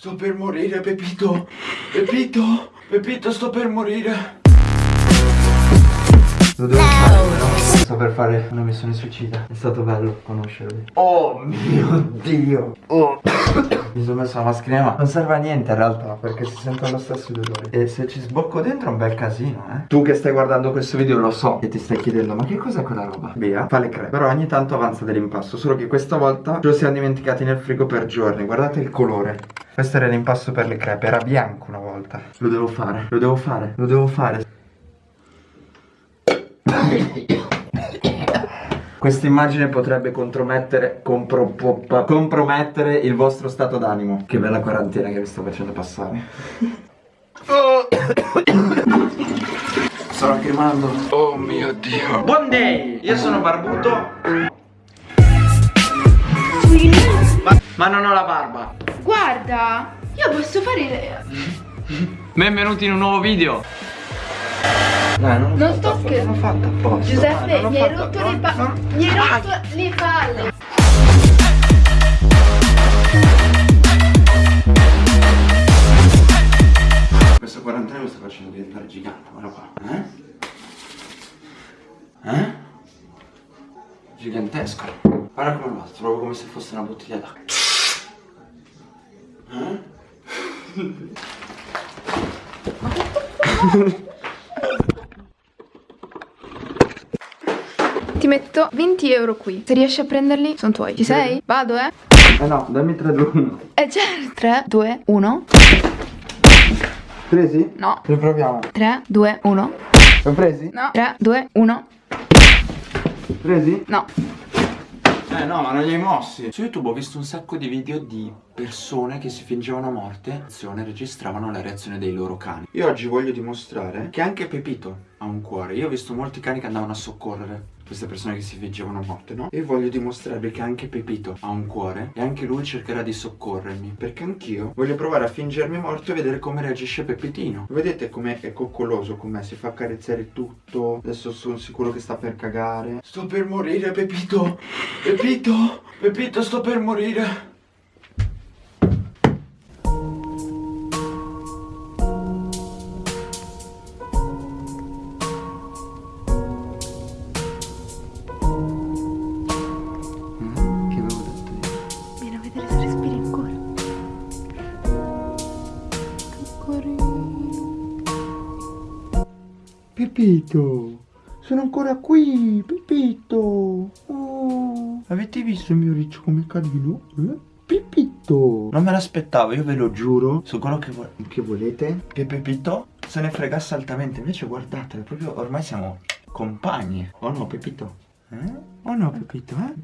Sto per morire, Pepito. Pepito, Pepito, sto per morire. Lo devo fare? Sto per fare una missione suicida. È stato bello conoscervi. Oh mio dio. Oh. Mi sono messo la mascherina ma non serve a niente in realtà perché si sentono lo stesso dolore. E se ci sbocco dentro è un bel casino, eh. Tu che stai guardando questo video lo so e ti stai chiedendo ma che cos'è quella roba? Via, fa le crepe. Però ogni tanto avanza dell'impasto. Solo che questa volta ce lo siamo dimenticati nel frigo per giorni. Guardate il colore. Questo era l'impasto per le crepe. Era bianco una volta. Lo devo fare. Lo devo fare. Lo devo fare. Questa immagine potrebbe compromettere, compro, compromettere il vostro stato d'animo. Che bella quarantena che vi sto facendo passare. Sto lacrimando. Oh mio dio. Buon day! Io sono barbuto. Ma, ma non ho la barba. Guarda, io posso fare... Benvenuti in un nuovo video. Dai, non, non sto scherzando. L'ho fatta apposta. Giuseppe, mi hai rotto le palle. Mi hai rotto le palle. Questa quarantena mi sta facendo diventare gigante, guarda qua. Eh? Eh? Gigantesco. Guarda come lo proprio come se fosse una bottiglia d'acqua. Eh? Ti metto 20 euro qui. Se riesci a prenderli, sono tuoi. Ci sei? Vado, eh? Eh no, dammi 3, 2, 1. Eh certo. 3, 2, 1. Presi? No. Riproviamo. 3, 2, 1. Sono presi? No. 3, 2, 1. Presi? No. Eh no, ma non li hai mossi. Su YouTube ho visto un sacco di video di persone che si fingevano morte e registravano la reazione dei loro cani. Io oggi voglio dimostrare che anche Pepito ha un cuore. Io ho visto molti cani che andavano a soccorrere queste persone che si fingevano morte, no? E voglio dimostrarvi che anche Pepito ha un cuore e anche lui cercherà di soccorrermi. Perché anch'io voglio provare a fingermi morto e vedere come reagisce Pepitino. Vedete com'è è coccoloso, com'è? Si fa accarezzare tutto. Adesso sono sicuro che sta per cagare. Sto per morire, Pepito! Pepito! Pepito, sto per morire! Pepito, sono ancora qui, Pepito. Oh. Avete visto il mio riccio come carino? Eh? Pepito. Non me l'aspettavo, io ve lo giuro. Su quello che, vo che volete. Che Pepito se ne fregasse altamente. Invece guardate, proprio ormai siamo compagni. Oh no, Pepito? Eh? Oh no, Pepito, eh?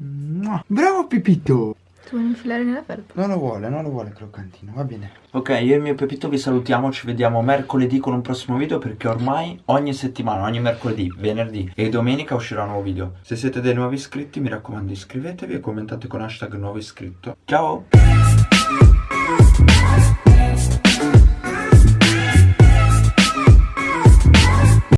Bravo, Pepito. Tu vuoi infilare nella felpa? Non lo vuole, non lo vuole croccantino, va bene. Ok, io e il mio Pepito vi salutiamo, ci vediamo mercoledì con un prossimo video perché ormai ogni settimana, ogni mercoledì, venerdì e domenica uscirà un nuovo video. Se siete dei nuovi iscritti mi raccomando iscrivetevi e commentate con hashtag nuovo iscritto. Ciao!